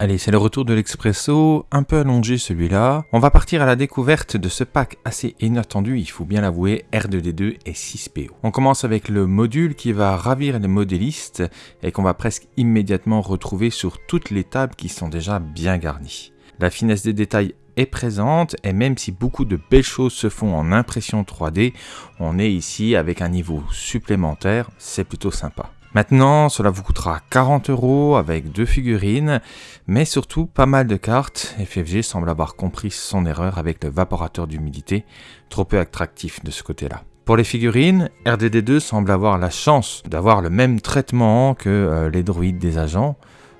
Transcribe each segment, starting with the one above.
Allez, c'est le retour de l'expresso, un peu allongé celui-là. On va partir à la découverte de ce pack assez inattendu, il faut bien l'avouer, R2D2 et 6PO. On commence avec le module qui va ravir les modélistes et qu'on va presque immédiatement retrouver sur toutes les tables qui sont déjà bien garnies. La finesse des détails est présente et même si beaucoup de belles choses se font en impression 3D, on est ici avec un niveau supplémentaire, c'est plutôt sympa. Maintenant, cela vous coûtera 40 euros avec deux figurines, mais surtout pas mal de cartes. FFG semble avoir compris son erreur avec le vaporateur d'humidité, trop peu attractif de ce côté-là. Pour les figurines, RDD2 semble avoir la chance d'avoir le même traitement que euh, les droïdes des agents,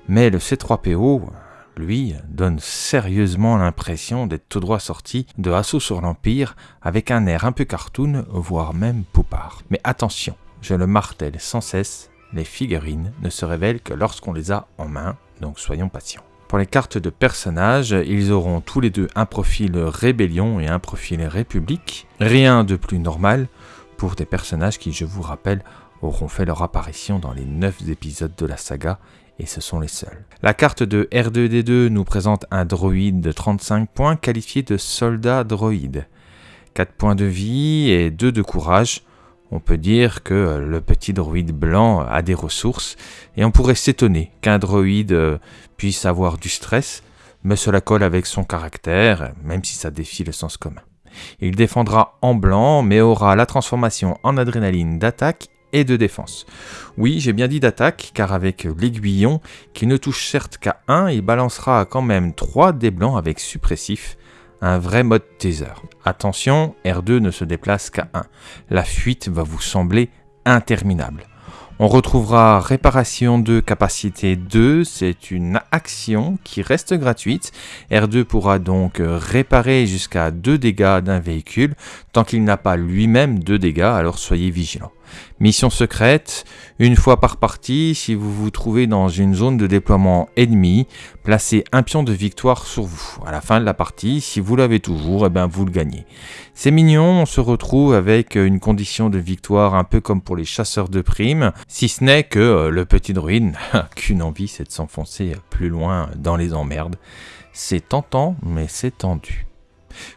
mais le C3PO, lui, donne sérieusement l'impression d'être tout droit sorti de Assaut sur l'Empire avec un air un peu cartoon, voire même poupard. Mais attention, je le martèle sans cesse, les figurines ne se révèlent que lorsqu'on les a en main, donc soyons patients. Pour les cartes de personnages, ils auront tous les deux un profil rébellion et un profil république. Rien de plus normal pour des personnages qui, je vous rappelle, auront fait leur apparition dans les 9 épisodes de la saga et ce sont les seuls. La carte de R2D2 nous présente un droïde de 35 points qualifié de soldat droïde. 4 points de vie et 2 de courage, on peut dire que le petit droïde blanc a des ressources, et on pourrait s'étonner qu'un droïde euh, puisse avoir du stress, mais cela colle avec son caractère, même si ça défie le sens commun. Il défendra en blanc, mais aura la transformation en adrénaline d'attaque et de défense. Oui, j'ai bien dit d'attaque, car avec l'aiguillon, qui ne touche certes qu'à 1, il balancera quand même 3 dés blancs avec suppressif, un vrai mode taser. Attention, R2 ne se déplace qu'à 1. La fuite va vous sembler interminable. On retrouvera réparation de capacité 2, c'est une action qui reste gratuite. R2 pourra donc réparer jusqu'à 2 dégâts d'un véhicule tant qu'il n'a pas lui-même 2 dégâts, alors soyez vigilants. Mission secrète, une fois par partie, si vous vous trouvez dans une zone de déploiement ennemi, placez un pion de victoire sur vous. À la fin de la partie, si vous l'avez toujours, eh bien vous le gagnez. C'est mignon, on se retrouve avec une condition de victoire un peu comme pour les chasseurs de primes, si ce n'est que euh, le petit druide qu'une envie c'est de s'enfoncer plus loin dans les emmerdes. C'est tentant, mais c'est tendu.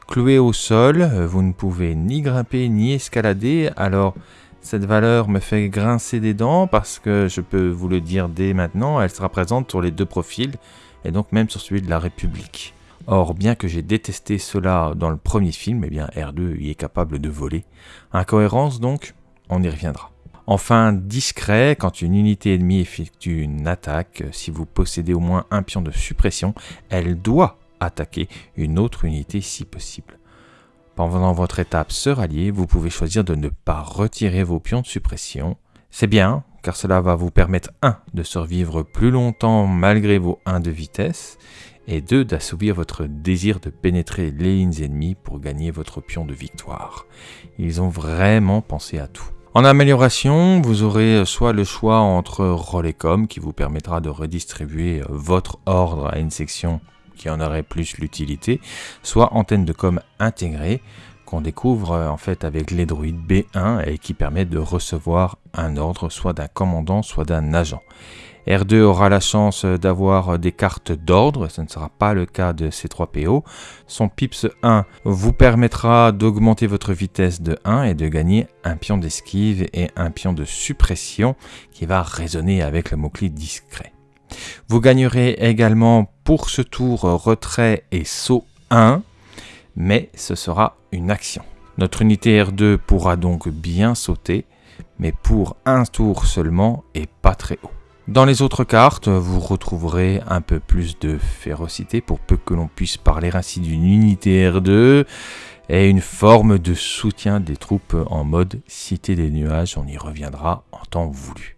Cloué au sol, vous ne pouvez ni grimper ni escalader, alors cette valeur me fait grincer des dents parce que je peux vous le dire dès maintenant, elle sera présente sur les deux profils et donc même sur celui de la République. Or, bien que j'ai détesté cela dans le premier film, eh bien R2 y est capable de voler. Incohérence donc, on y reviendra. Enfin, discret, quand une unité ennemie effectue une attaque, si vous possédez au moins un pion de suppression, elle doit attaquer une autre unité si possible. Pendant votre étape se rallier, vous pouvez choisir de ne pas retirer vos pions de suppression. C'est bien, car cela va vous permettre 1. de survivre plus longtemps malgré vos 1 de vitesse, et 2. d'assouvir votre désir de pénétrer les lignes ennemies pour gagner votre pion de victoire. Ils ont vraiment pensé à tout. En amélioration, vous aurez soit le choix entre Rolecom qui vous permettra de redistribuer votre ordre à une section qui en aurait plus l'utilité, soit antenne de com intégrée qu'on découvre en fait avec les droïdes B1 et qui permet de recevoir un ordre soit d'un commandant soit d'un agent. R2 aura la chance d'avoir des cartes d'ordre, ce ne sera pas le cas de C3PO. Son PIPS 1 vous permettra d'augmenter votre vitesse de 1 et de gagner un pion d'esquive et un pion de suppression qui va résonner avec le mot-clé discret. Vous gagnerez également pour ce tour retrait et saut 1, mais ce sera une action. Notre unité R2 pourra donc bien sauter, mais pour un tour seulement et pas très haut. Dans les autres cartes, vous retrouverez un peu plus de férocité pour peu que l'on puisse parler ainsi d'une unité R2 et une forme de soutien des troupes en mode cité des nuages, on y reviendra en temps voulu.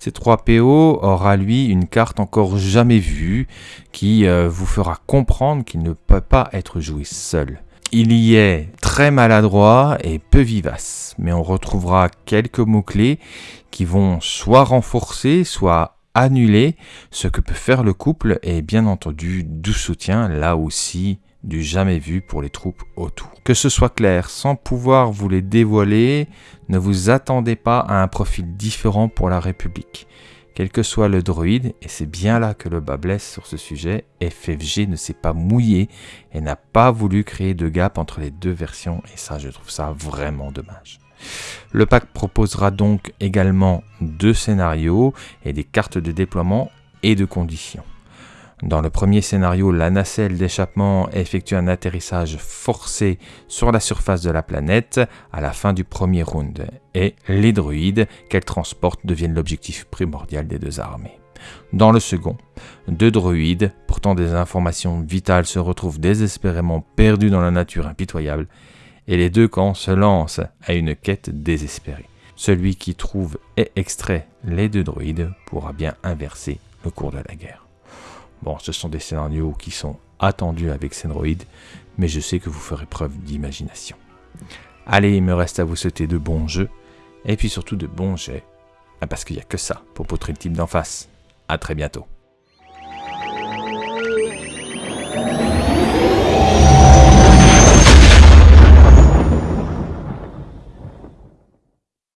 C3PO aura lui une carte encore jamais vue qui euh, vous fera comprendre qu'il ne peut pas être joué seul. Il y est très maladroit et peu vivace, mais on retrouvera quelques mots-clés qui vont soit renforcer, soit annuler ce que peut faire le couple et bien entendu du soutien là aussi du jamais vu pour les troupes autour. Que ce soit clair, sans pouvoir vous les dévoiler, ne vous attendez pas à un profil différent pour la République. Quel que soit le droïde, et c'est bien là que le bas blesse sur ce sujet, FFG ne s'est pas mouillé et n'a pas voulu créer de gap entre les deux versions, et ça je trouve ça vraiment dommage. Le pack proposera donc également deux scénarios et des cartes de déploiement et de conditions. Dans le premier scénario, la nacelle d'échappement effectue un atterrissage forcé sur la surface de la planète à la fin du premier round, et les droïdes qu'elle transporte deviennent l'objectif primordial des deux armées. Dans le second, deux droïdes portant des informations vitales se retrouvent désespérément perdus dans la nature impitoyable, et les deux camps se lancent à une quête désespérée. Celui qui trouve et extrait les deux droïdes pourra bien inverser le cours de la guerre. Bon, ce sont des scénarios qui sont attendus avec Sendroid, mais je sais que vous ferez preuve d'imagination. Allez, il me reste à vous souhaiter de bons jeux, et puis surtout de bons jets, parce qu'il n'y a que ça pour poutrer le type d'en face. A très bientôt.